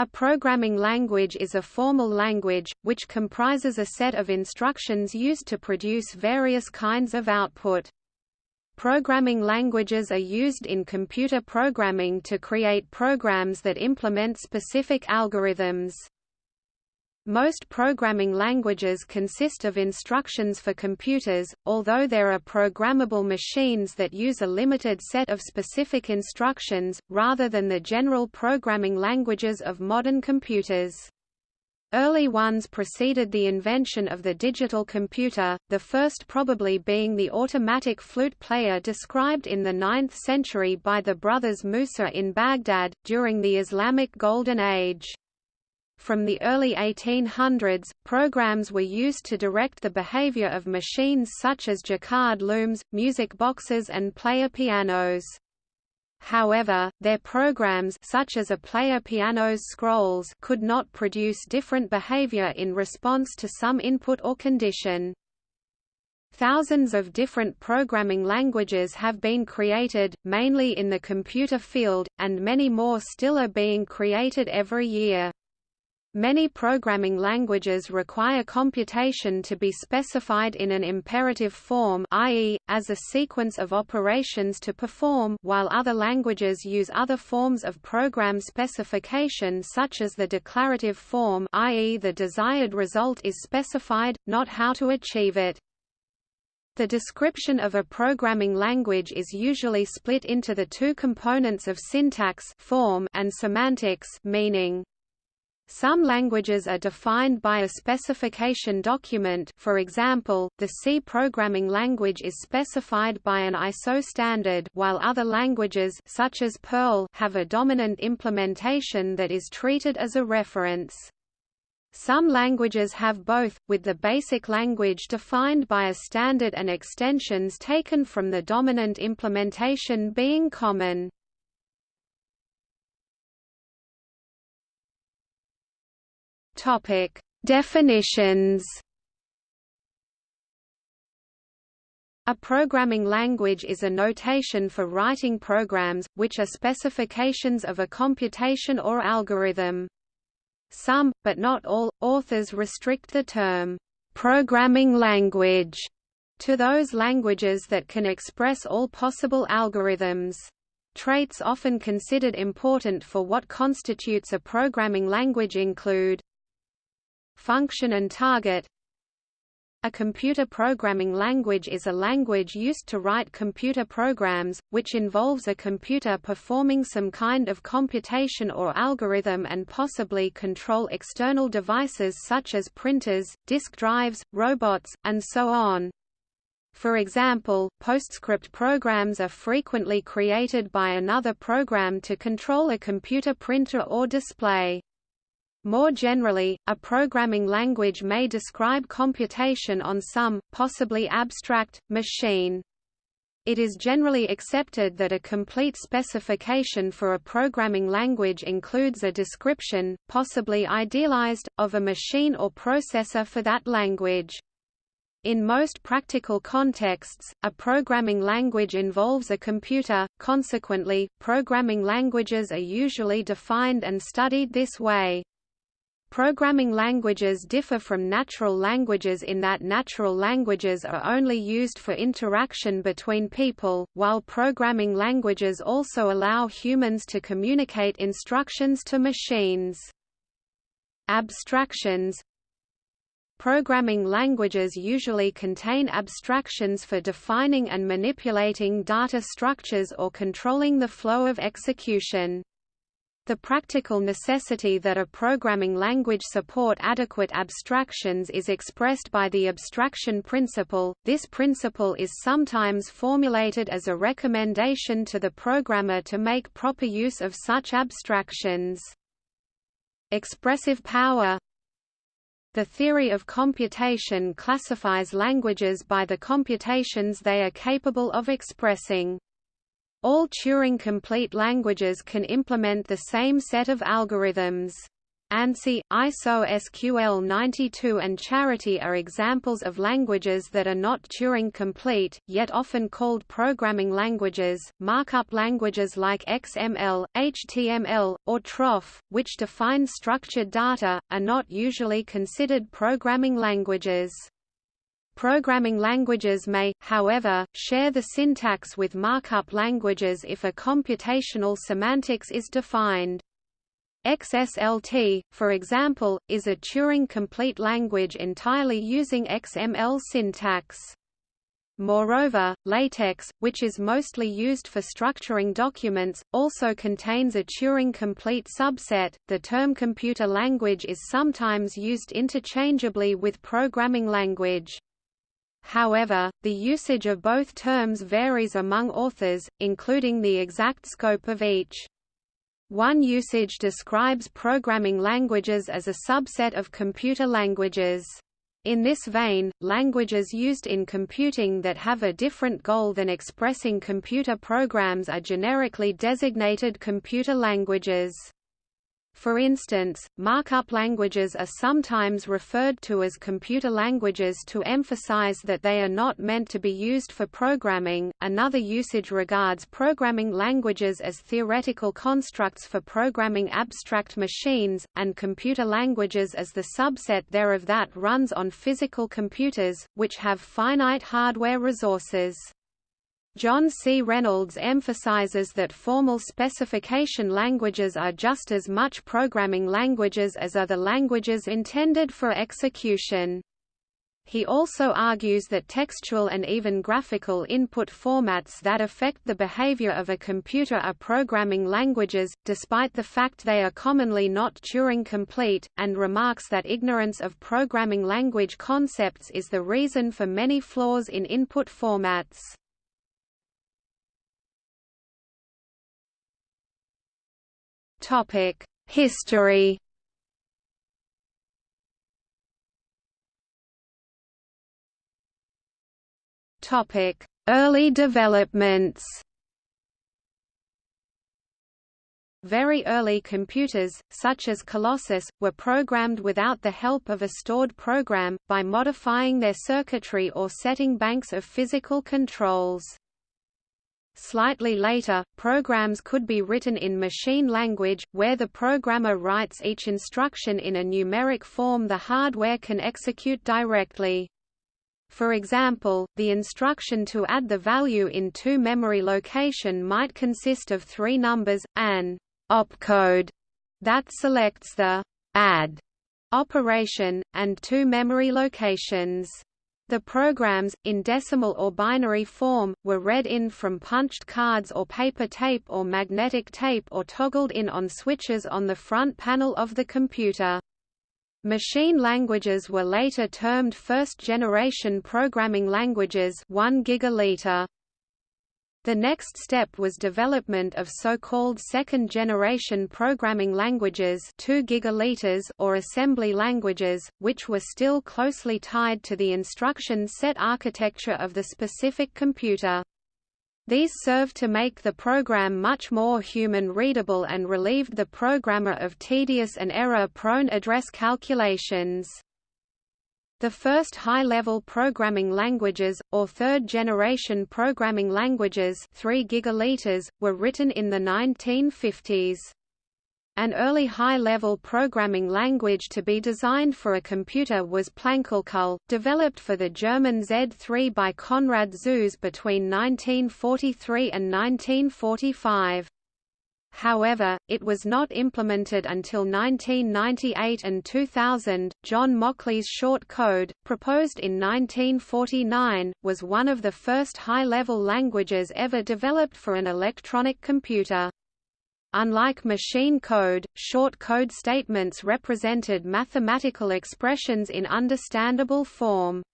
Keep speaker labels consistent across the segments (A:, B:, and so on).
A: A programming language is a formal language, which comprises a set of instructions used to produce various kinds of output. Programming languages are used in computer programming to create programs that implement specific algorithms. Most programming languages consist of instructions for computers, although there are programmable machines that use a limited set of specific instructions, rather than the general programming languages of modern computers. Early ones preceded the invention of the digital computer, the first probably being the automatic flute player described in the 9th century by the brothers Musa in Baghdad, during the Islamic Golden Age. From the early 1800s, programs were used to direct the behavior of machines such as Jacquard looms, music boxes and player pianos. However, their programs such as a player piano's scrolls could not produce different behavior in response to some input or condition. Thousands of different programming languages have been created, mainly in the computer field, and many more still are being created every year. Many programming languages require computation to be specified in an imperative form i.e., as a sequence of operations to perform while other languages use other forms of program specification such as the declarative form i.e. the desired result is specified, not how to achieve it. The description of a programming language is usually split into the two components of syntax form and semantics meaning. Some languages are defined by a specification document for example, the C programming language is specified by an ISO standard while other languages such as Perl have a dominant implementation that is treated as a reference. Some languages have both, with the basic language defined by a standard and extensions taken from the dominant implementation being common. Topic: Definitions. A programming language is a notation for writing programs, which are specifications of a computation or algorithm. Some, but not all, authors restrict the term, "programming language", to those languages that can express all possible algorithms. Traits often considered important for what constitutes a programming language include function and target a computer programming language is a language used to write computer programs, which involves a computer performing some kind of computation or algorithm and possibly control external devices such as printers, disk drives, robots, and so on. For example, PostScript programs are frequently created by another program to control a computer printer or display. More generally, a programming language may describe computation on some, possibly abstract, machine. It is generally accepted that a complete specification for a programming language includes a description, possibly idealized, of a machine or processor for that language. In most practical contexts, a programming language involves a computer, consequently, programming languages are usually defined and studied this way. Programming languages differ from natural languages in that natural languages are only used for interaction between people, while programming languages also allow humans to communicate instructions to machines. Abstractions Programming languages usually contain abstractions for defining and manipulating data structures or controlling the flow of execution. The practical necessity that a programming language support adequate abstractions is expressed by the abstraction principle. This principle is sometimes formulated as a recommendation to the programmer to make proper use of such abstractions. Expressive power The theory of computation classifies languages by the computations they are capable of expressing. All Turing-complete languages can implement the same set of algorithms. ANSI, ISO SQL 92 and Charity are examples of languages that are not Turing-complete, yet often called programming languages. Markup languages like XML, HTML, or troff, which define structured data, are not usually considered programming languages. Programming languages may, however, share the syntax with markup languages if a computational semantics is defined. XSLT, for example, is a Turing-complete language entirely using XML syntax. Moreover, LaTeX, which is mostly used for structuring documents, also contains a Turing-complete subset. The term computer language is sometimes used interchangeably with programming language. However, the usage of both terms varies among authors, including the exact scope of each. One usage describes programming languages as a subset of computer languages. In this vein, languages used in computing that have a different goal than expressing computer programs are generically designated computer languages. For instance, markup languages are sometimes referred to as computer languages to emphasize that they are not meant to be used for programming. Another usage regards programming languages as theoretical constructs for programming abstract machines, and computer languages as the subset thereof that runs on physical computers, which have finite hardware resources. John C. Reynolds emphasizes that formal specification languages are just as much programming languages as are the languages intended for execution. He also argues that textual and even graphical input formats that affect the behavior of a computer are programming languages, despite the fact they are commonly not Turing-complete, and remarks that ignorance of programming language concepts is the reason for many flaws in input formats. Topic: History. Topic: Early developments. Very early computers, such as Colossus, were programmed without the help of a stored program, by modifying their circuitry or setting banks of physical controls. Slightly later, programs could be written in machine language, where the programmer writes each instruction in a numeric form the hardware can execute directly. For example, the instruction to add the value in two memory location might consist of three numbers, an opcode that selects the add operation, and two memory locations. The programs, in decimal or binary form, were read in from punched cards or paper tape or magnetic tape or toggled in on switches on the front panel of the computer. Machine languages were later termed first-generation programming languages 1 gigaliter. The next step was development of so-called second-generation programming languages 2 gigaliters or assembly languages, which were still closely tied to the instruction set architecture of the specific computer. These served to make the program much more human-readable and relieved the programmer of tedious and error-prone address calculations. The first high-level programming languages, or third-generation programming languages 3 gigaliters, were written in the 1950s. An early high-level programming language to be designed for a computer was Plankalkül, developed for the German Z3 by Konrad Zuse between 1943 and 1945. However, it was not implemented until 1998 and 2000. John Mauchly's short code, proposed in 1949, was one of the first high-level languages ever developed for an electronic computer. Unlike machine code, short code statements represented mathematical expressions in understandable form.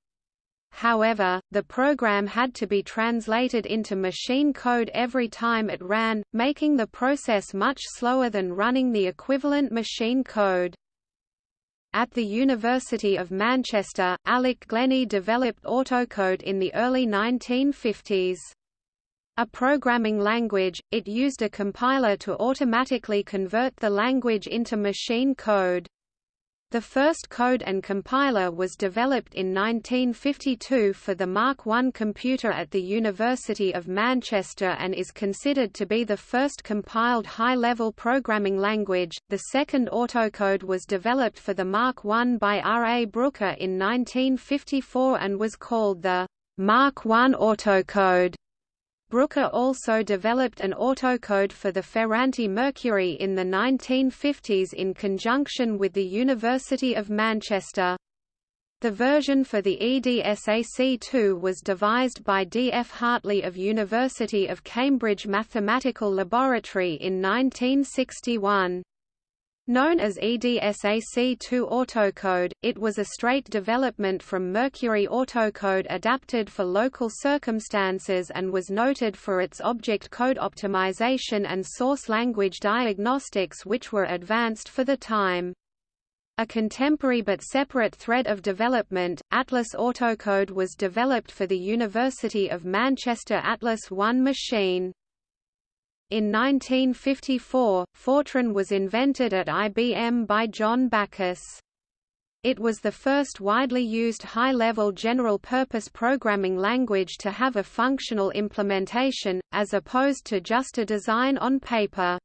A: However, the program had to be translated into machine code every time it ran, making the process much slower than running the equivalent machine code. At the University of Manchester, Alec Glennie developed AutoCode in the early 1950s. A programming language, it used a compiler to automatically convert the language into machine code. The first code and compiler was developed in 1952 for the Mark I computer at the University of Manchester and is considered to be the first compiled high-level programming language. The second autocode was developed for the Mark I by R. A. Brooker in 1954 and was called the Mark I autocode. Brooker also developed an autocode for the Ferranti Mercury in the 1950s in conjunction with the University of Manchester. The version for the EDSAC2 was devised by D. F. Hartley of University of Cambridge Mathematical Laboratory in 1961. Known as EDSAC2 autocode, it was a straight development from Mercury autocode adapted for local circumstances and was noted for its object code optimization and source language diagnostics which were advanced for the time. A contemporary but separate thread of development, Atlas autocode was developed for the University of Manchester Atlas I machine. In 1954, Fortran was invented at IBM by John Backus. It was the first widely used high-level general-purpose programming language to have a functional implementation, as opposed to just a design on paper.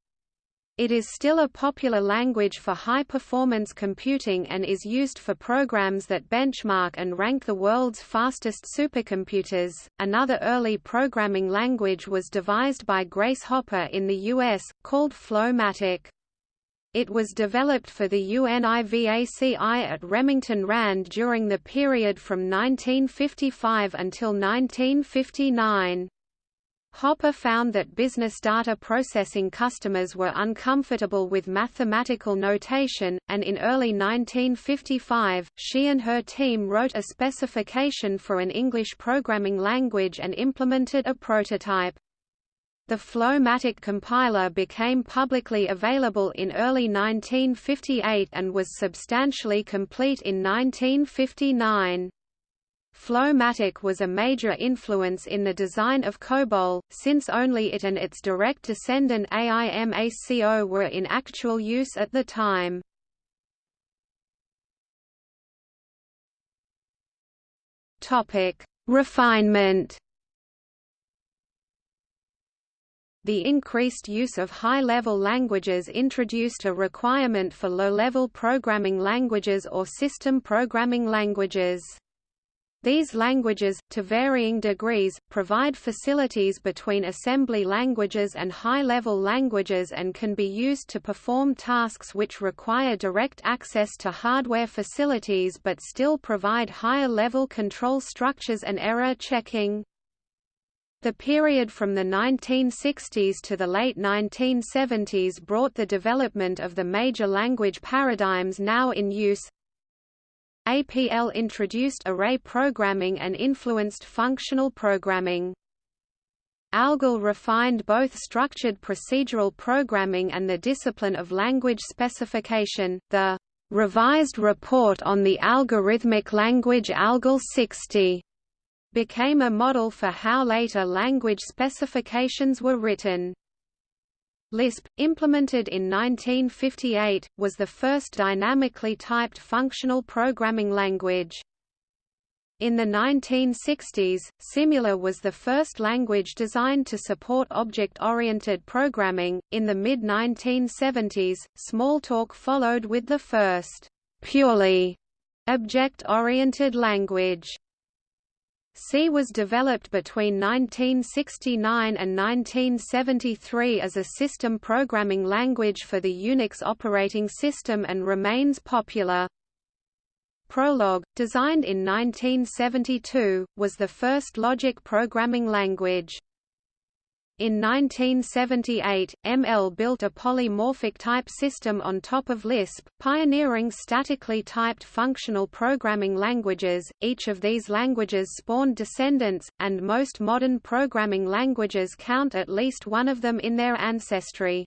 A: It is still a popular language for high-performance computing and is used for programs that benchmark and rank the world's fastest supercomputers. Another early programming language was devised by Grace Hopper in the US, called Flowmatic. It was developed for the UNIVAC I at Remington Rand during the period from 1955 until 1959. Hopper found that business data processing customers were uncomfortable with mathematical notation, and in early 1955, she and her team wrote a specification for an English programming language and implemented a prototype. The Flowmatic compiler became publicly available in early 1958 and was substantially complete in 1959. Flowmatic was a major influence in the design of COBOL, since only it and its direct descendant AIMACO were in actual use at the time. Refinement The increased use of high-level languages introduced a requirement for low-level programming languages or system programming languages. These languages, to varying degrees, provide facilities between assembly languages and high-level languages and can be used to perform tasks which require direct access to hardware facilities but still provide higher-level control structures and error checking. The period from the 1960s to the late 1970s brought the development of the major language paradigms now in use, APL introduced array programming and influenced functional programming. ALGOL refined both structured procedural programming and the discipline of language specification. The revised report on the algorithmic language ALGOL 60 became a model for how later language specifications were written. Lisp, implemented in 1958, was the first dynamically typed functional programming language. In the 1960s, Simula was the first language designed to support object-oriented programming. In the mid-1970s, Smalltalk followed with the first purely object-oriented language. C was developed between 1969 and 1973 as a system programming language for the Unix operating system and remains popular. Prolog, designed in 1972, was the first logic programming language. In 1978, ML built a polymorphic type system on top of Lisp, pioneering statically typed functional programming languages. Each of these languages spawned descendants, and most modern programming languages count at least one of them in their ancestry.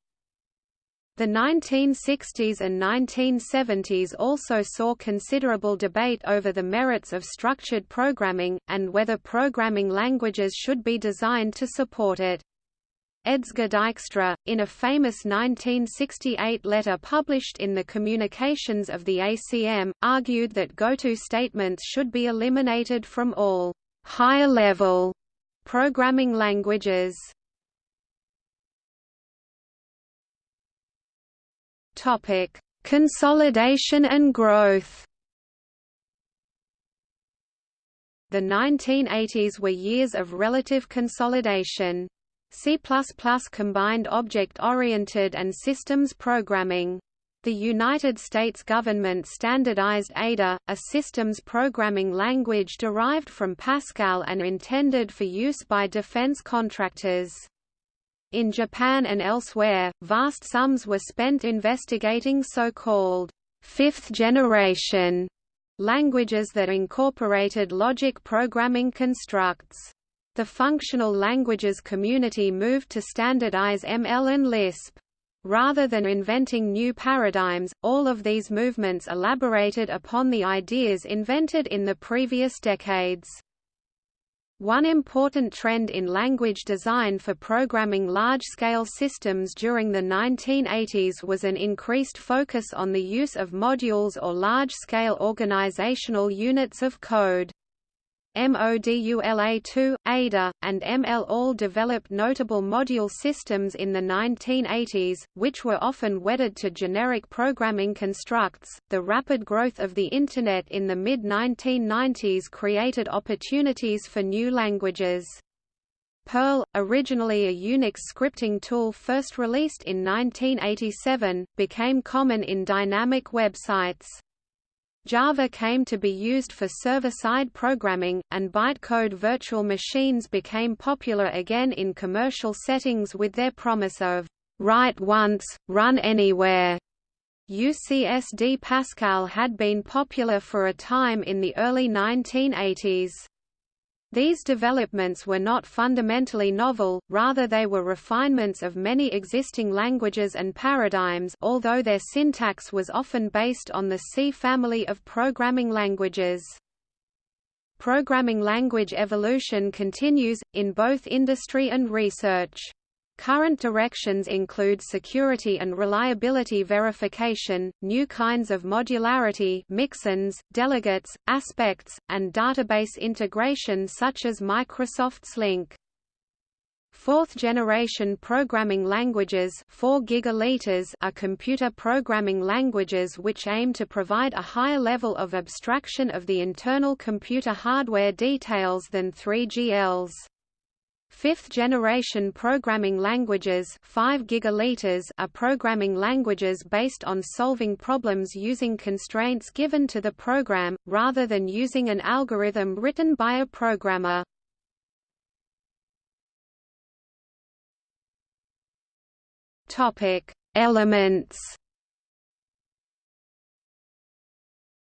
A: The 1960s and 1970s also saw considerable debate over the merits of structured programming, and whether programming languages should be designed to support it. Edsger Dijkstra, in a famous 1968 letter published in the Communications of the ACM, argued that goto statements should be eliminated from all higher-level programming languages. Topic: Consolidation and growth. The 1980s were years of relative consolidation. C++ combined object-oriented and systems programming. The United States government standardized Ada, a systems programming language derived from Pascal and intended for use by defense contractors. In Japan and elsewhere, vast sums were spent investigating so-called fifth-generation languages that incorporated logic programming constructs. The functional languages community moved to standardize ML and Lisp. Rather than inventing new paradigms, all of these movements elaborated upon the ideas invented in the previous decades. One important trend in language design for programming large-scale systems during the 1980s was an increased focus on the use of modules or large-scale organizational units of code. MODULA2, ADA, and ML all developed notable module systems in the 1980s, which were often wedded to generic programming constructs. The rapid growth of the Internet in the mid 1990s created opportunities for new languages. Perl, originally a Unix scripting tool first released in 1987, became common in dynamic websites. Java came to be used for server-side programming, and bytecode virtual machines became popular again in commercial settings with their promise of write once, run anywhere. UCSD Pascal had been popular for a time in the early 1980s. These developments were not fundamentally novel, rather they were refinements of many existing languages and paradigms although their syntax was often based on the C family of programming languages. Programming language evolution continues, in both industry and research. Current directions include security and reliability verification, new kinds of modularity mixins, delegates, aspects, and database integration such as Microsoft's LINQ. Fourth-generation programming languages 4 gigaliters are computer programming languages which aim to provide a higher level of abstraction of the internal computer hardware details than 3GLs. Fifth-generation programming languages 5 gigaliters are programming languages based on solving problems using constraints given to the program, rather than using an algorithm written by a programmer. Elements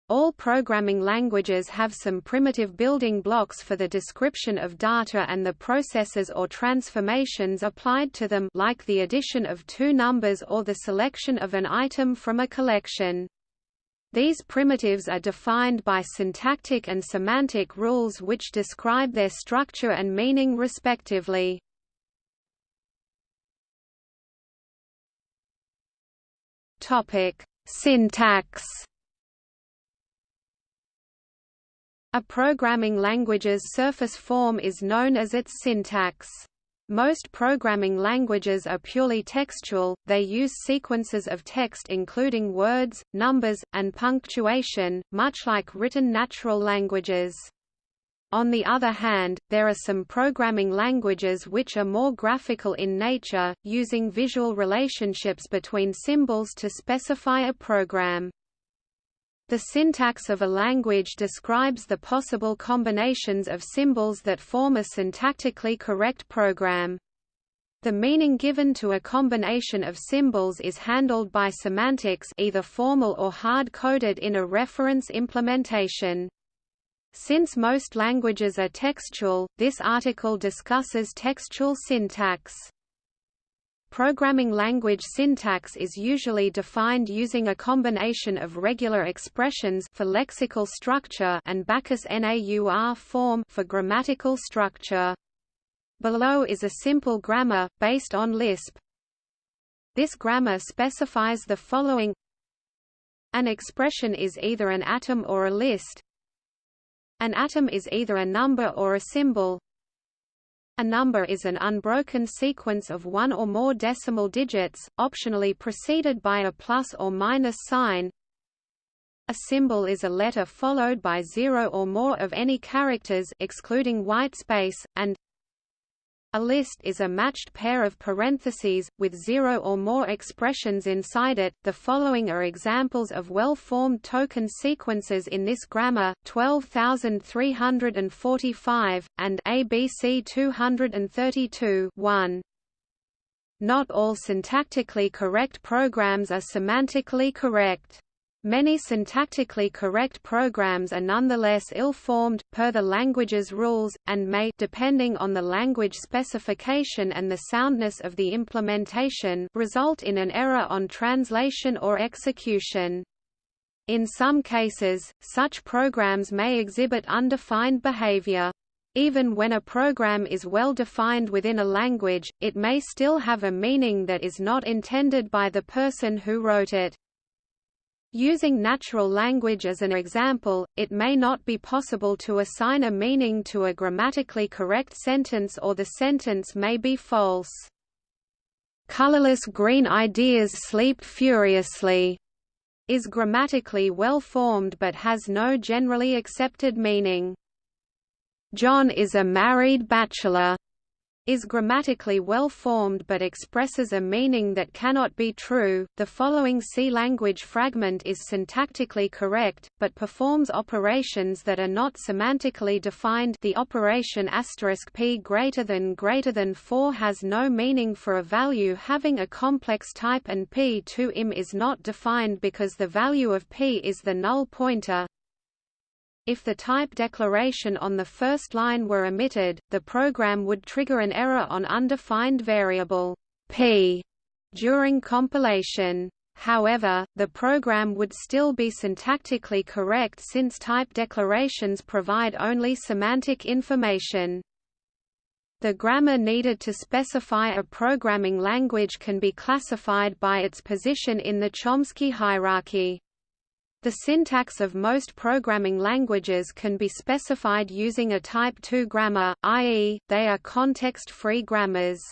A: All programming languages have some primitive building blocks for the description of data and the processes or transformations applied to them like the addition of two numbers or the selection of an item from a collection. These primitives are defined by syntactic and semantic rules which describe their structure and meaning respectively. Syntax A programming language's surface form is known as its syntax. Most programming languages are purely textual, they use sequences of text including words, numbers, and punctuation, much like written natural languages. On the other hand, there are some programming languages which are more graphical in nature, using visual relationships between symbols to specify a program. The syntax of a language describes the possible combinations of symbols that form a syntactically correct program. The meaning given to a combination of symbols is handled by semantics either formal or hard-coded in a reference implementation. Since most languages are textual, this article discusses textual syntax. Programming language syntax is usually defined using a combination of regular expressions for lexical structure and Backus NAUR form for grammatical structure. Below is a simple grammar, based on Lisp. This grammar specifies the following An expression is either an atom or a list. An atom is either a number or a symbol. A number is an unbroken sequence of one or more decimal digits, optionally preceded by a plus or minus sign. A symbol is a letter followed by zero or more of any characters excluding whitespace, and a list is a matched pair of parentheses, with zero or more expressions inside it. The following are examples of well-formed token sequences in this grammar, 12345, and ABC 232 1. Not all syntactically correct programs are semantically correct. Many syntactically correct programs are nonetheless ill-formed, per the language's rules, and may depending on the language specification and the soundness of the implementation result in an error on translation or execution. In some cases, such programs may exhibit undefined behavior. Even when a program is well defined within a language, it may still have a meaning that is not intended by the person who wrote it. Using natural language as an example, it may not be possible to assign a meaning to a grammatically correct sentence or the sentence may be false. Colorless green ideas sleep furiously is grammatically well formed but has no generally accepted meaning. John is a married bachelor is grammatically well formed but expresses a meaning that cannot be true. The following C language fragment is syntactically correct, but performs operations that are not semantically defined. The operation p greater than greater than 4 has no meaning for a value having a complex type and p to im is not defined because the value of p is the null pointer. If the type declaration on the first line were omitted, the program would trigger an error on undefined variable p during compilation. However, the program would still be syntactically correct since type declarations provide only semantic information. The grammar needed to specify a programming language can be classified by its position in the Chomsky hierarchy. The syntax of most programming languages can be specified using a Type 2 grammar, i.e., they are context-free grammars.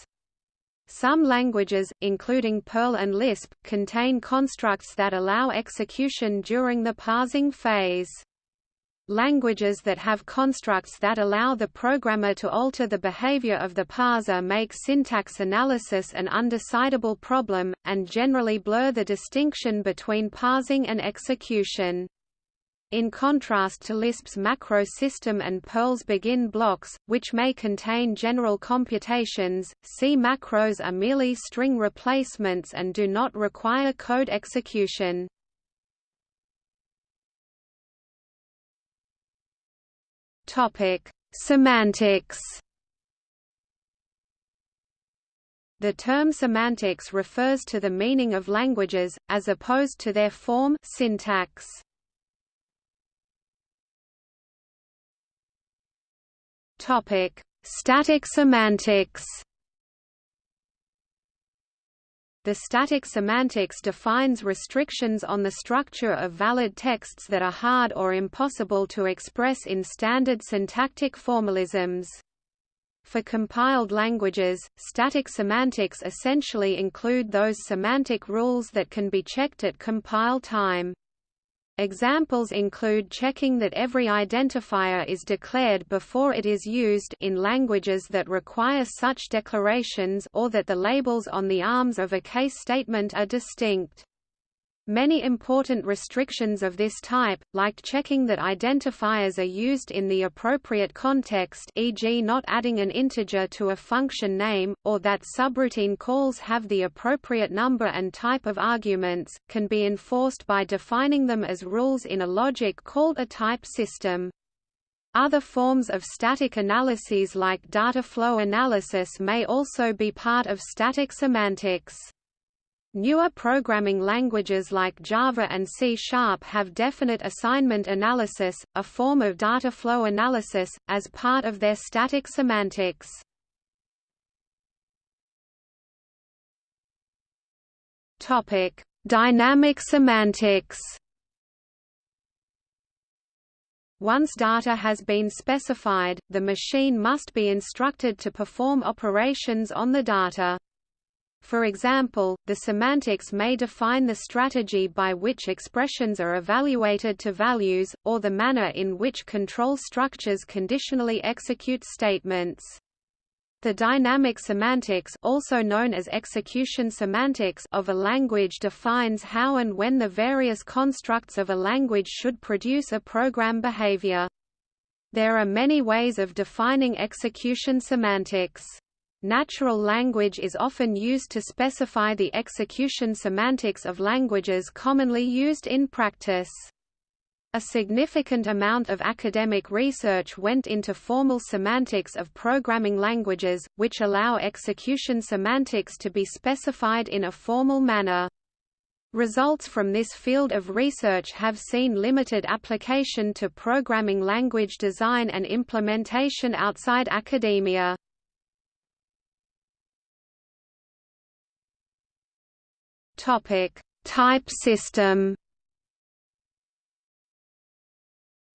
A: Some languages, including Perl and Lisp, contain constructs that allow execution during the parsing phase. Languages that have constructs that allow the programmer to alter the behavior of the parser make syntax analysis an undecidable problem, and generally blur the distinction between parsing and execution. In contrast to Lisp's macro system and Perl's begin blocks, which may contain general computations, C macros are merely string replacements and do not require code execution. Topic: Semantics. The term semantics refers to the meaning of languages, as opposed to their form syntax. Topic: Static semantics. The static semantics defines restrictions on the structure of valid texts that are hard or impossible to express in standard syntactic formalisms. For compiled languages, static semantics essentially include those semantic rules that can be checked at compile time. Examples include checking that every identifier is declared before it is used in languages that require such declarations or that the labels on the arms of a case statement are distinct. Many important restrictions of this type, like checking that identifiers are used in the appropriate context e.g. not adding an integer to a function name, or that subroutine calls have the appropriate number and type of arguments, can be enforced by defining them as rules in a logic called a type system. Other forms of static analyses like data flow analysis may also be part of static semantics. Newer programming languages like Java and C Sharp have definite assignment analysis, a form of data flow analysis, as part of their static semantics. Dynamic semantics Once data has been specified, the machine must be instructed to perform operations on the data. For example, the semantics may define the strategy by which expressions are evaluated to values, or the manner in which control structures conditionally execute statements. The dynamic semantics also known as execution semantics of a language defines how and when the various constructs of a language should produce a program behavior. There are many ways of defining execution semantics. Natural language is often used to specify the execution semantics of languages commonly used in practice. A significant amount of academic research went into formal semantics of programming languages, which allow execution semantics to be specified in a formal manner. Results from this field of research have seen limited application to programming language design and implementation outside academia. Type system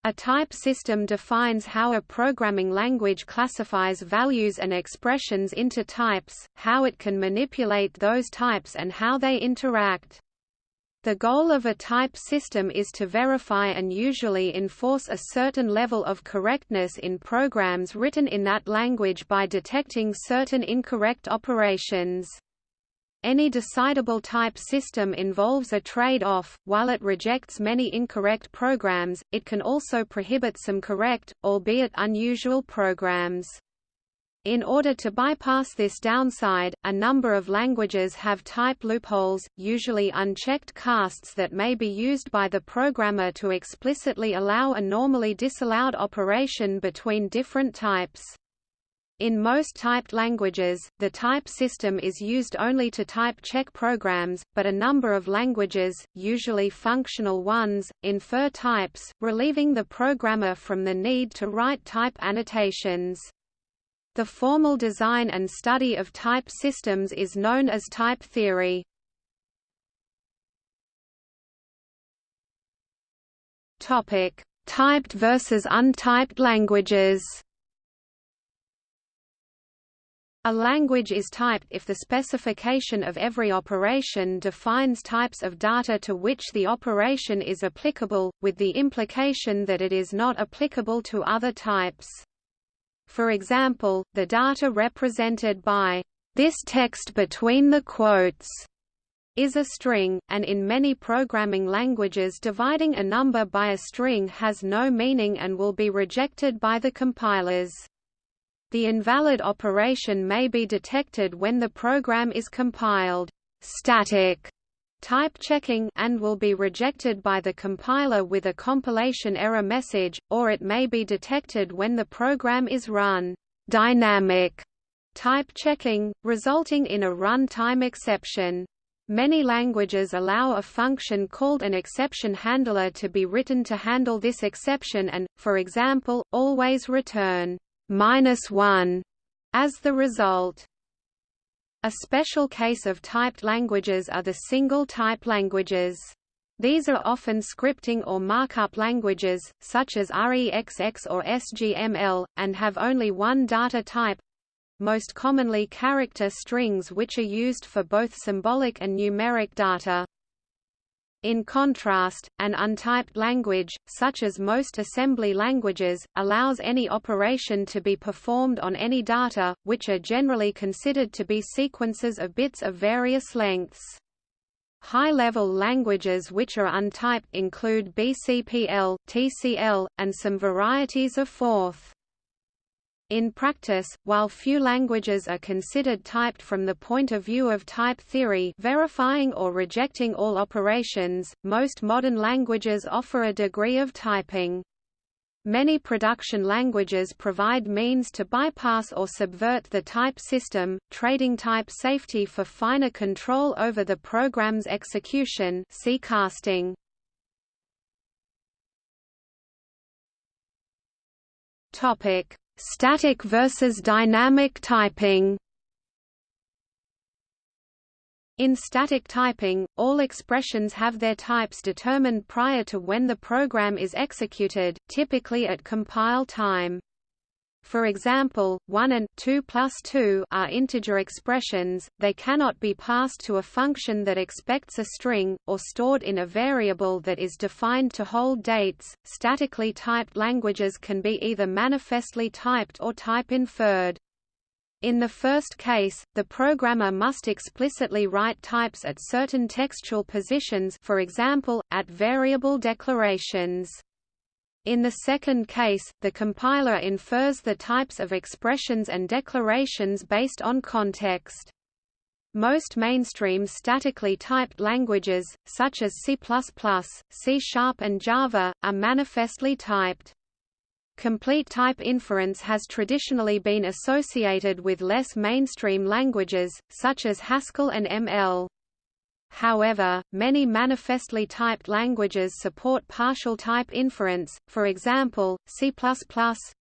A: A type system defines how a programming language classifies values and expressions into types, how it can manipulate those types and how they interact. The goal of a type system is to verify and usually enforce a certain level of correctness in programs written in that language by detecting certain incorrect operations. Any decidable type system involves a trade-off, while it rejects many incorrect programs, it can also prohibit some correct, albeit unusual programs. In order to bypass this downside, a number of languages have type loopholes, usually unchecked casts that may be used by the programmer to explicitly allow a normally disallowed operation between different types. In most typed languages, the type system is used only to type check programs, but a number of languages, usually functional ones, infer types, relieving the programmer from the need to write type annotations. The formal design and study of type systems is known as type theory. Topic: Typed versus untyped languages. A language is typed if the specification of every operation defines types of data to which the operation is applicable, with the implication that it is not applicable to other types. For example, the data represented by this text between the quotes is a string, and in many programming languages dividing a number by a string has no meaning and will be rejected by the compilers. The invalid operation may be detected when the program is compiled. Static type checking and will be rejected by the compiler with a compilation error message, or it may be detected when the program is run. Dynamic type checking, resulting in a runtime exception. Many languages allow a function called an exception handler to be written to handle this exception and, for example, always return minus 1 as the result. A special case of typed languages are the single-type languages. These are often scripting or markup languages, such as REXX or SGML, and have only one data type—most commonly character strings which are used for both symbolic and numeric data. In contrast, an untyped language, such as most assembly languages, allows any operation to be performed on any data, which are generally considered to be sequences of bits of various lengths. High-level languages which are untyped include BCPL, TCL, and some varieties of Forth. In practice, while few languages are considered typed from the point of view of type theory verifying or rejecting all operations, most modern languages offer a degree of typing. Many production languages provide means to bypass or subvert the type system, trading type safety for finer control over the program's execution see casting. Topic: Static versus dynamic typing In static typing, all expressions have their types determined prior to when the program is executed, typically at compile time. For example, 1 and 2 plus 2 are integer expressions, they cannot be passed to a function that expects a string, or stored in a variable that is defined to hold dates. Statically typed languages can be either manifestly typed or type inferred. In the first case, the programmer must explicitly write types at certain textual positions for example, at variable declarations. In the second case, the compiler infers the types of expressions and declarations based on context. Most mainstream statically typed languages, such as C++, C Sharp and Java, are manifestly typed. Complete type inference has traditionally been associated with less mainstream languages, such as Haskell and ML. However, many manifestly typed languages support partial type inference, for example, C++,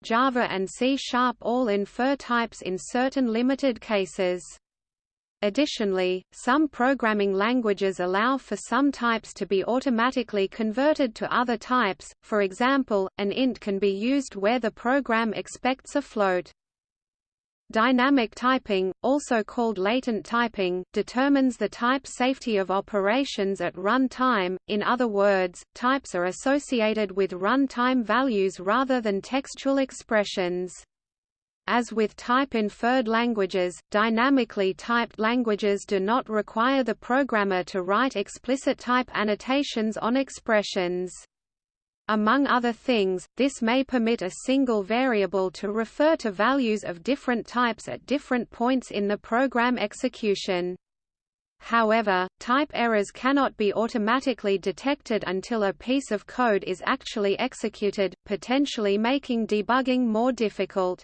A: Java and C-sharp all infer types in certain limited cases. Additionally, some programming languages allow for some types to be automatically converted to other types, for example, an int can be used where the program expects a float. Dynamic typing, also called latent typing, determines the type safety of operations at run time, in other words, types are associated with run-time values rather than textual expressions. As with type-inferred languages, dynamically typed languages do not require the programmer to write explicit type annotations on expressions. Among other things, this may permit a single variable to refer to values of different types at different points in the program execution. However, type errors cannot be automatically detected until a piece of code is actually executed, potentially making debugging more difficult.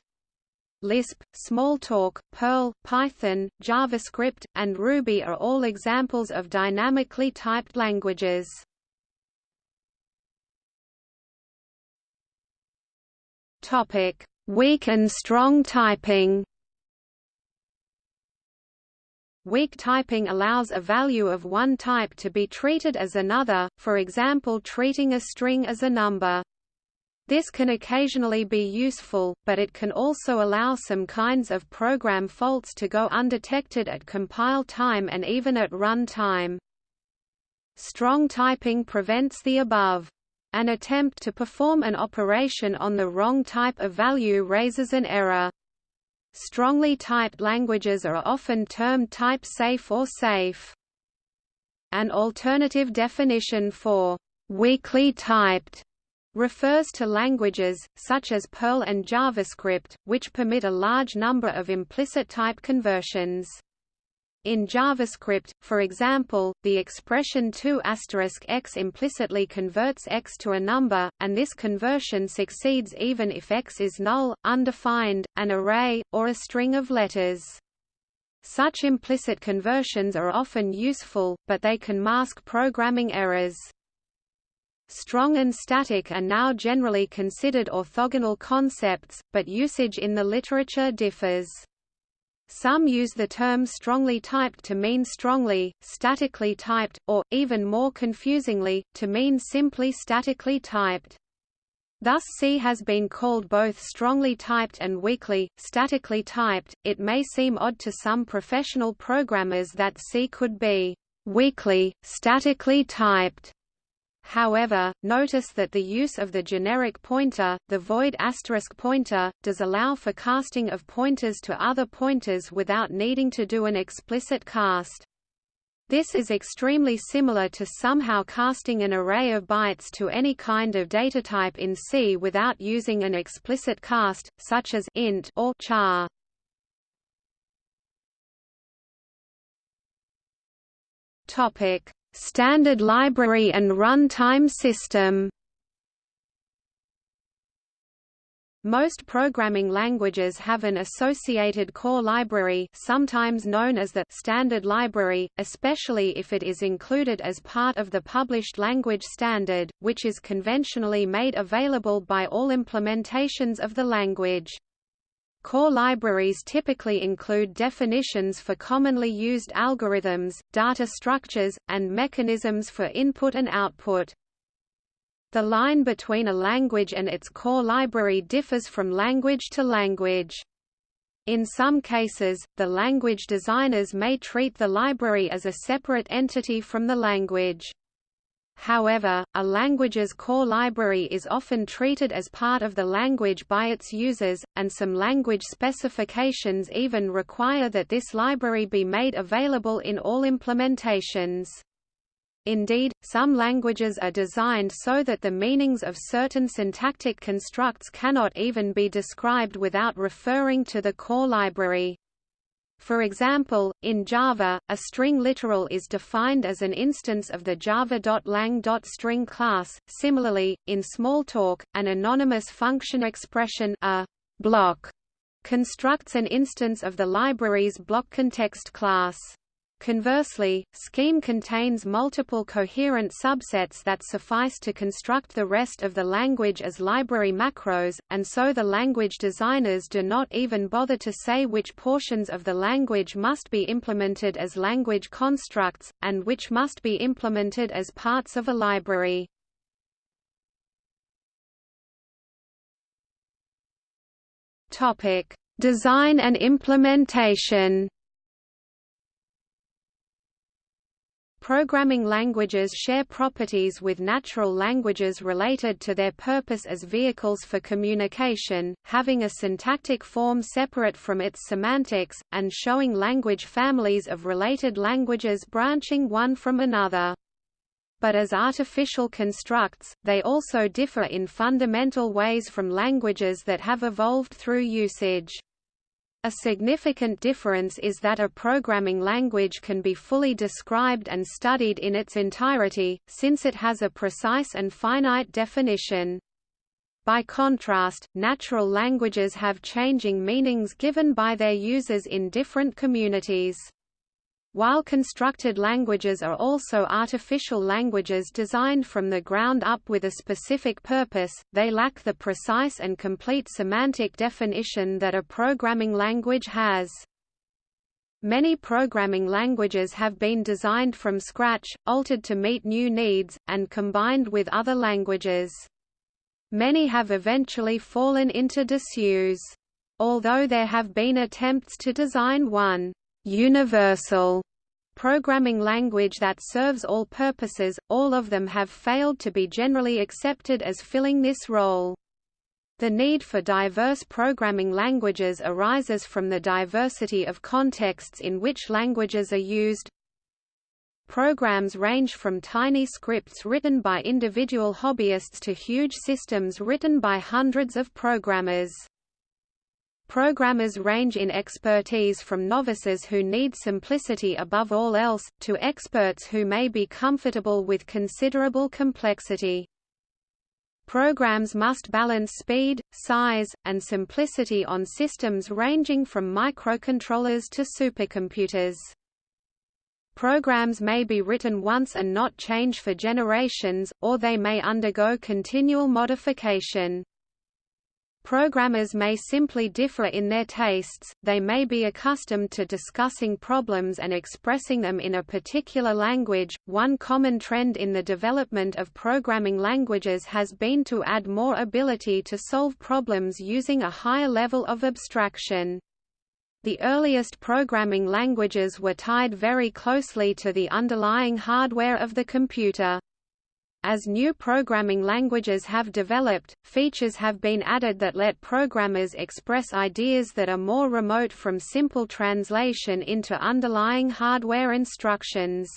A: Lisp, Smalltalk, Perl, Python, JavaScript, and Ruby are all examples of dynamically typed languages. Topic: Weak and strong typing. Weak typing allows a value of one type to be treated as another, for example treating a string as a number. This can occasionally be useful, but it can also allow some kinds of program faults to go undetected at compile time and even at run time. Strong typing prevents the above. An attempt to perform an operation on the wrong type of value raises an error. Strongly typed languages are often termed type-safe or safe. An alternative definition for weakly typed refers to languages, such as Perl and JavaScript, which permit a large number of implicit type conversions. In JavaScript, for example, the expression 2 x implicitly converts x to a number, and this conversion succeeds even if x is null, undefined, an array, or a string of letters. Such implicit conversions are often useful, but they can mask programming errors. Strong and static are now generally considered orthogonal concepts, but usage in the literature differs. Some use the term strongly typed to mean strongly, statically typed, or, even more confusingly, to mean simply statically typed. Thus C has been called both strongly typed and weakly, statically typed. It may seem odd to some professional programmers that C could be weakly, statically typed, However, notice that the use of the generic pointer, the void asterisk pointer, does allow for casting of pointers to other pointers without needing to do an explicit cast. This is extremely similar to somehow casting an array of bytes to any kind of data type in C without using an explicit cast, such as int or char. Topic: Standard library and runtime system Most programming languages have an associated core library sometimes known as the standard library, especially if it is included as part of the published language standard, which is conventionally made available by all implementations of the language. Core libraries typically include definitions for commonly used algorithms, data structures, and mechanisms for input and output. The line between a language and its core library differs from language to language. In some cases, the language designers may treat the library as a separate entity from the language. However, a language's core library is often treated as part of the language by its users, and some language specifications even require that this library be made available in all implementations. Indeed, some languages are designed so that the meanings of certain syntactic constructs cannot even be described without referring to the core library. For example, in Java, a string literal is defined as an instance of the java.lang.string class. Similarly, in Smalltalk, an anonymous function expression a block constructs an instance of the library's block context class. Conversely, Scheme contains multiple coherent subsets that suffice to construct the rest of the language as library macros, and so the language designers do not even bother to say which portions of the language must be implemented as language constructs, and which must be implemented as parts of a library. Design and implementation Programming languages share properties with natural languages related to their purpose as vehicles for communication, having a syntactic form separate from its semantics, and showing language families of related languages branching one from another. But as artificial constructs, they also differ in fundamental ways from languages that have evolved through usage. A significant difference is that a programming language can be fully described and studied in its entirety, since it has a precise and finite definition. By contrast, natural languages have changing meanings given by their users in different communities. While constructed languages are also artificial languages designed from the ground up with a specific purpose, they lack the precise and complete semantic definition that a programming language has. Many programming languages have been designed from scratch, altered to meet new needs, and combined with other languages. Many have eventually fallen into disuse. Although there have been attempts to design one universal programming language that serves all purposes, all of them have failed to be generally accepted as filling this role. The need for diverse programming languages arises from the diversity of contexts in which languages are used. Programs range from tiny scripts written by individual hobbyists to huge systems written by hundreds of programmers. Programmers range in expertise from novices who need simplicity above all else, to experts who may be comfortable with considerable complexity. Programs must balance speed, size, and simplicity on systems ranging from microcontrollers to supercomputers. Programs may be written once and not change for generations, or they may undergo continual modification. Programmers may simply differ in their tastes, they may be accustomed to discussing problems and expressing them in a particular language. One common trend in the development of programming languages has been to add more ability to solve problems using a higher level of abstraction. The earliest programming languages were tied very closely to the underlying hardware of the computer. As new programming languages have developed, features have been added that let programmers express ideas that are more remote from simple translation into underlying hardware instructions.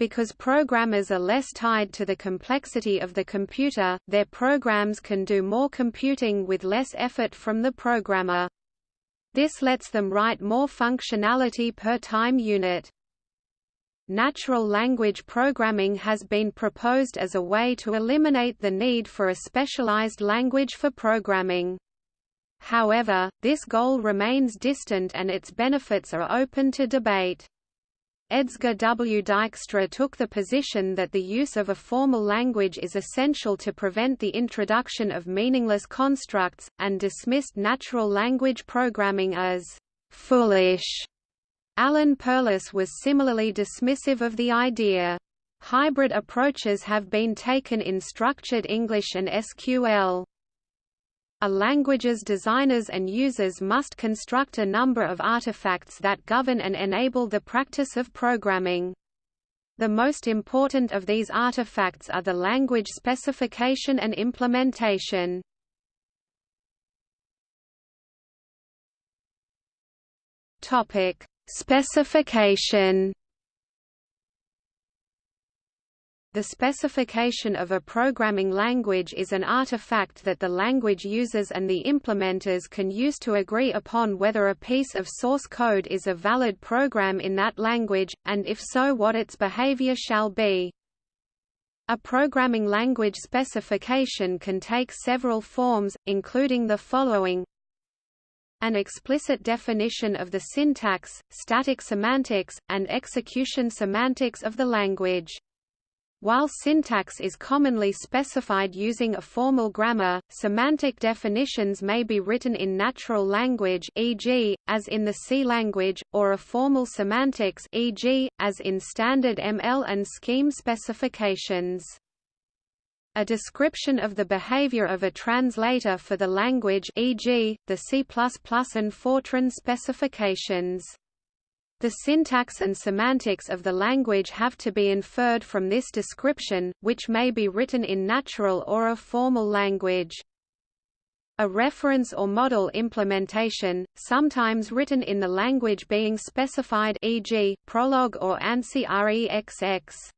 A: Because programmers are less tied to the complexity of the computer, their programs can do more computing with less effort from the programmer. This lets them write more functionality per time unit. Natural language programming has been proposed as a way to eliminate the need for a specialized language for programming. However, this goal remains distant and its benefits are open to debate. Edsger W. Dijkstra took the position that the use of a formal language is essential to prevent the introduction of meaningless constructs, and dismissed natural language programming as foolish. Alan Perlis was similarly dismissive of the idea. Hybrid approaches have been taken in structured English and SQL. A language's designers and users must construct a number of artifacts that govern and enable the practice of programming. The most important of these artifacts are the language specification and implementation. Topic: Specification The specification of a programming language is an artifact that the language users and the implementers can use to agree upon whether a piece of source code is a valid program in that language, and if so what its behavior shall be. A programming language specification can take several forms, including the following an explicit definition of the syntax, static semantics, and execution semantics of the language. While syntax is commonly specified using a formal grammar, semantic definitions may be written in natural language e.g., as in the C language, or a formal semantics e.g., as in standard ML and scheme specifications. A description of the behavior of a translator for the language e.g., the C++ and Fortran specifications. The syntax and semantics of the language have to be inferred from this description, which may be written in natural or a formal language. A reference or model implementation, sometimes written in the language being specified e.g., Prolog or ANSI REXX.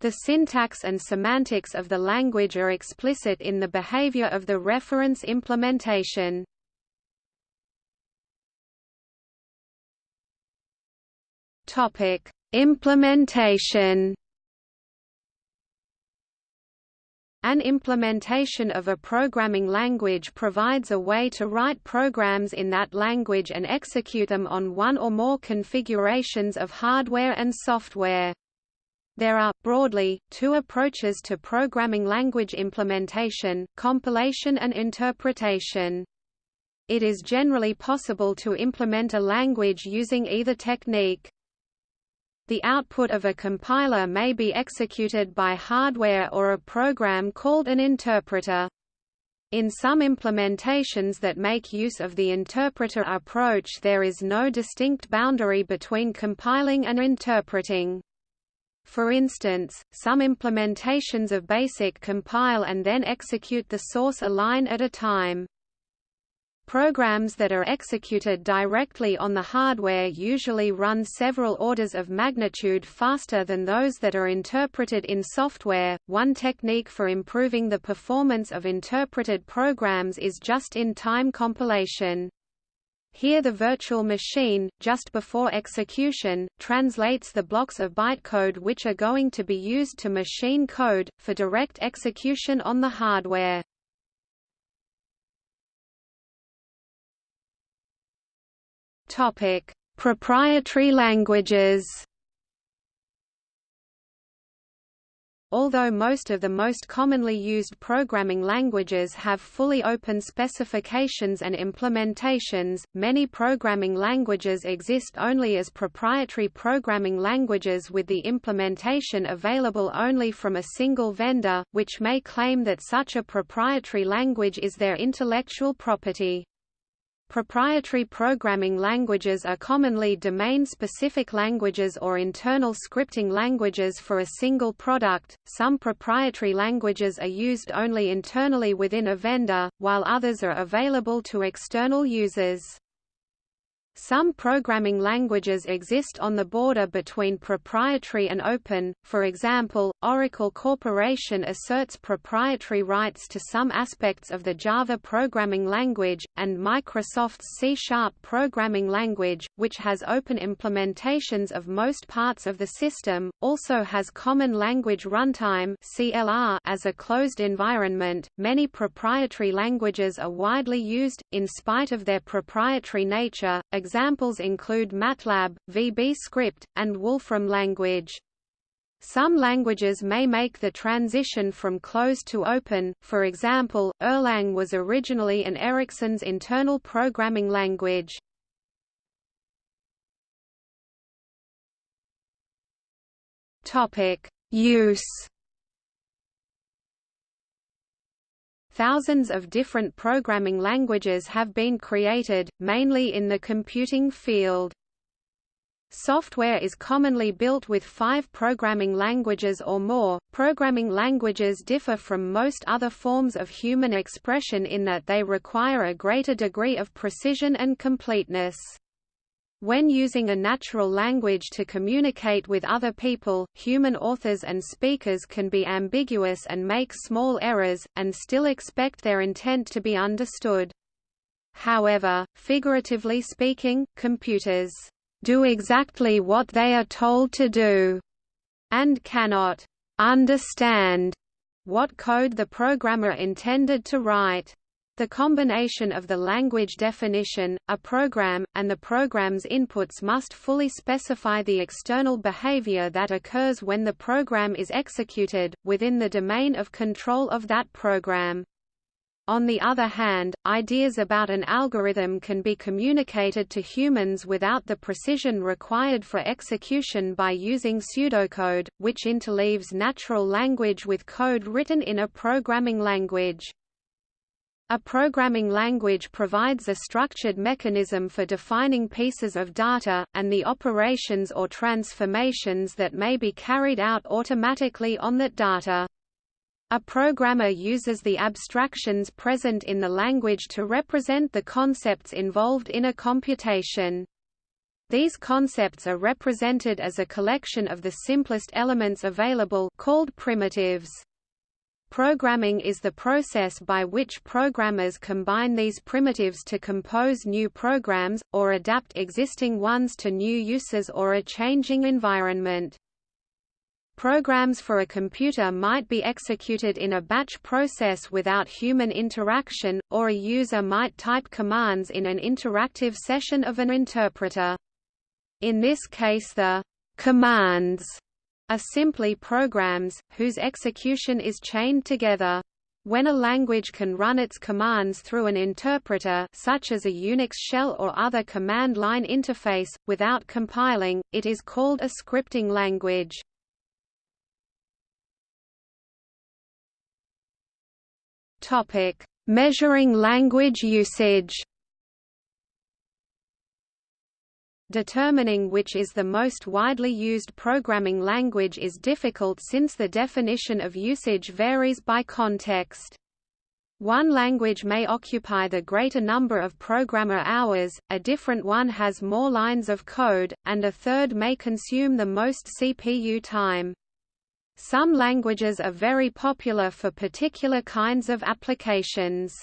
A: The syntax and semantics of the language are explicit in the behavior of the reference implementation. Topic: Implementation. An implementation of a programming language provides a way to write programs in that language and execute them on one or more configurations of hardware and software. There are, broadly, two approaches to programming language implementation, compilation and interpretation. It is generally possible to implement a language using either technique. The output of a compiler may be executed by hardware or a program called an interpreter. In some implementations that make use of the interpreter approach there is no distinct boundary between compiling and interpreting. For instance, some implementations of BASIC compile and then execute the source a line at a time. Programs that are executed directly on the hardware usually run several orders of magnitude faster than those that are interpreted in software. One technique for improving the performance of interpreted programs is just-in-time compilation. Here the virtual machine, just before execution, translates the blocks of bytecode which are going to be used to machine code, for direct execution on the hardware. Proprietary languages. Although most of the most commonly used programming languages have fully open specifications and implementations, many programming languages exist only as proprietary programming languages with the implementation available only from a single vendor, which may claim that such a proprietary language is their intellectual property. Proprietary programming languages are commonly domain-specific languages or internal scripting languages for a single product. Some proprietary languages are used only internally within a vendor, while others are available to external users. Some programming languages exist on the border between proprietary and open, for example, Oracle Corporation asserts proprietary rights to some aspects of the Java programming language, and Microsoft's C-sharp programming language, which has open implementations of most parts of the system, also has Common Language Runtime as a closed environment. Many proprietary languages are widely used, in spite of their proprietary nature. Examples include MATLAB, VB Script, and Wolfram language. Some languages may make the transition from closed to open, for example, Erlang was originally an Ericsson's internal programming language. Use Thousands of different programming languages have been created, mainly in the computing field. Software is commonly built with five programming languages or more. Programming languages differ from most other forms of human expression in that they require a greater degree of precision and completeness. When using a natural language to communicate with other people, human authors and speakers can be ambiguous and make small errors, and still expect their intent to be understood. However, figuratively speaking, computers do exactly what they are told to do, and cannot understand what code the programmer intended to write. The combination of the language definition, a program, and the program's inputs must fully specify the external behavior that occurs when the program is executed, within the domain of control of that program. On the other hand, ideas about an algorithm can be communicated to humans without the precision required for execution by using pseudocode, which interleaves natural language with code written in a programming language. A programming language provides a structured mechanism for defining pieces of data, and the operations or transformations that may be carried out automatically on that data. A programmer uses the abstractions present in the language to represent the concepts involved in a computation. These concepts are represented as a collection of the simplest elements available called primitives. Programming is the process by which programmers combine these primitives to compose new programs, or adapt existing ones to new uses or a changing environment. Programs for a computer might be executed in a batch process without human interaction, or a user might type commands in an interactive session of an interpreter. In this case the commands are simply programs, whose execution is chained together. When a language can run its commands through an interpreter such as a Unix shell or other command line interface, without compiling, it is called a scripting language. Measuring language usage. Determining which is the most widely used programming language is difficult since the definition of usage varies by context. One language may occupy the greater number of programmer hours, a different one has more lines of code, and a third may consume the most CPU time. Some languages are very popular for particular kinds of applications.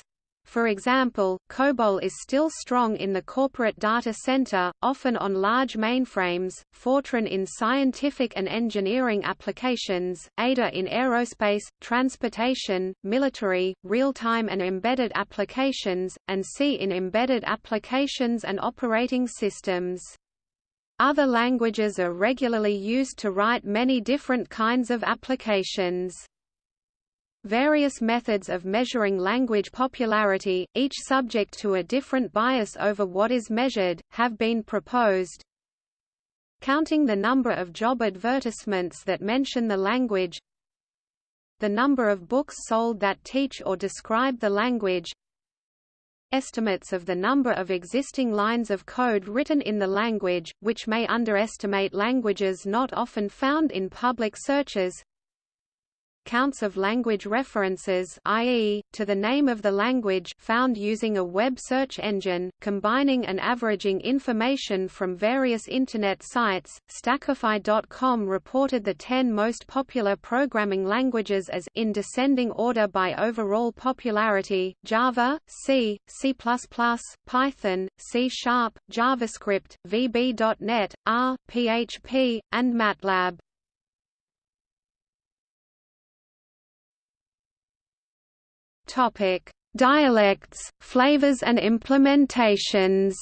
A: For example, COBOL is still strong in the corporate data center, often on large mainframes, Fortran in scientific and engineering applications, Ada in aerospace, transportation, military, real-time and embedded applications, and C in embedded applications and operating systems. Other languages are regularly used to write many different kinds of applications. Various methods of measuring language popularity, each subject to a different bias over what is measured, have been proposed. Counting the number of job advertisements that mention the language. The number of books sold that teach or describe the language. Estimates of the number of existing lines of code written in the language, which may underestimate languages not often found in public searches counts of language references i.e., to the name of the language found using a web search engine, combining and averaging information from various Internet sites. Stackify.com reported the 10 most popular programming languages as in descending order by overall popularity, Java, C, C++, Python, C Sharp, JavaScript, VB.NET, R, PHP, and MATLAB. Topic: Dialects, flavors and implementations.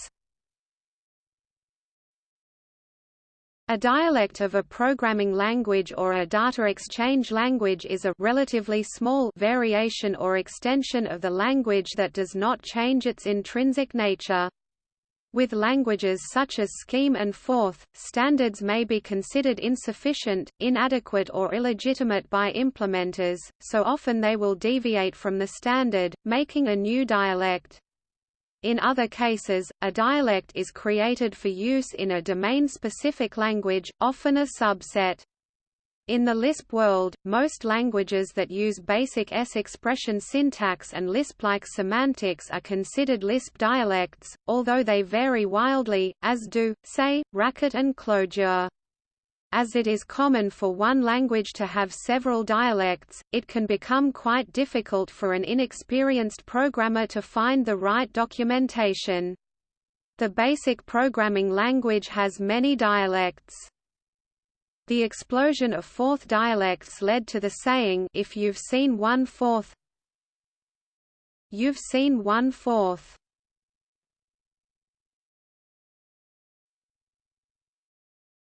A: A dialect of a programming language or a data exchange language is a relatively small variation or extension of the language that does not change its intrinsic nature. With languages such as Scheme and Forth, standards may be considered insufficient, inadequate or illegitimate by implementers, so often they will deviate from the standard, making a new dialect. In other cases, a dialect is created for use in a domain-specific language, often a subset. In the Lisp world, most languages that use BASIC S expression syntax and Lisp-like semantics are considered Lisp dialects, although they vary wildly, as do, say, Racket and Clojure. As it is common for one language to have several dialects, it can become quite difficult for an inexperienced programmer to find the right documentation. The basic programming language has many dialects. The explosion of Forth dialects led to the saying if you've seen one Forth you've seen one Forth.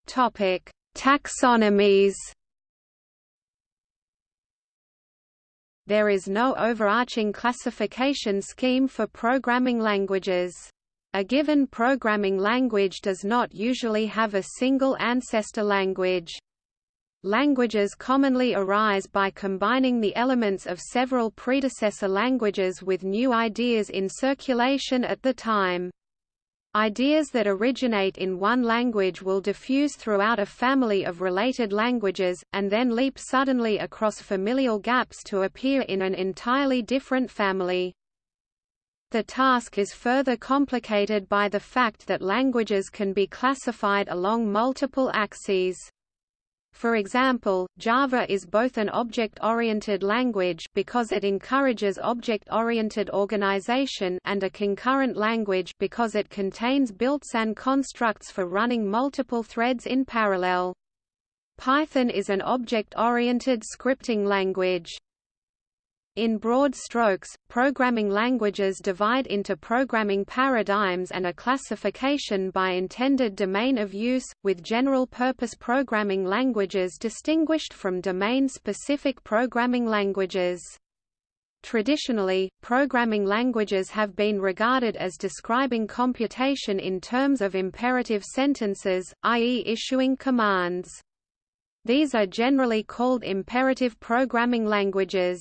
A: Topic Taxonomies There is no overarching classification scheme for programming languages. A given programming language does not usually have a single ancestor language. Languages commonly arise by combining the elements of several predecessor languages with new ideas in circulation at the time. Ideas that originate in one language will diffuse throughout a family of related languages, and then leap suddenly across familial gaps to appear in an entirely different family. The task is further complicated by the fact that languages can be classified along multiple axes. For example, Java is both an object-oriented language because it encourages object-oriented organization and a concurrent language because it contains built-in constructs for running multiple threads in parallel. Python is an object-oriented scripting language. In broad strokes, programming languages divide into programming paradigms and a classification by intended domain of use, with general-purpose programming languages distinguished from domain-specific programming languages. Traditionally, programming languages have been regarded as describing computation in terms of imperative sentences, i.e. issuing commands. These are generally called imperative programming languages.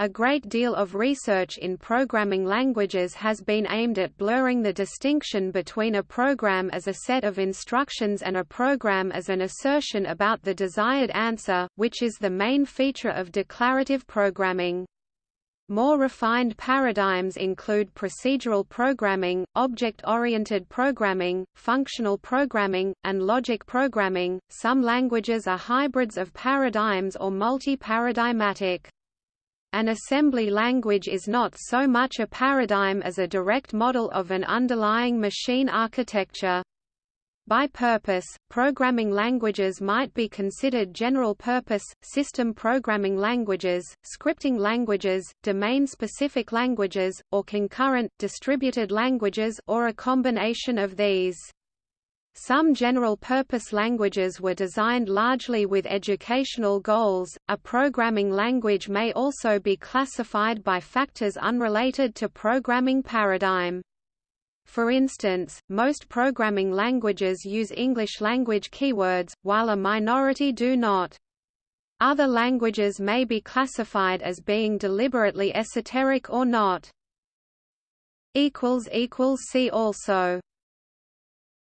A: A great deal of research in programming languages has been aimed at blurring the distinction between a program as a set of instructions and a program as an assertion about the desired answer, which is the main feature of declarative programming. More refined paradigms include procedural programming, object-oriented programming, functional programming, and logic programming. Some languages are hybrids of paradigms or multi-paradigmatic. An assembly language is not so much a paradigm as a direct model of an underlying machine architecture. By purpose, programming languages might be considered general-purpose, system programming languages, scripting languages, domain-specific languages, or concurrent, distributed languages or a combination of these. Some general-purpose languages were designed largely with educational goals. A programming language may also be classified by factors unrelated to programming paradigm. For instance, most programming languages use English language keywords, while a minority do not. Other languages may be classified as being deliberately esoteric or not. See also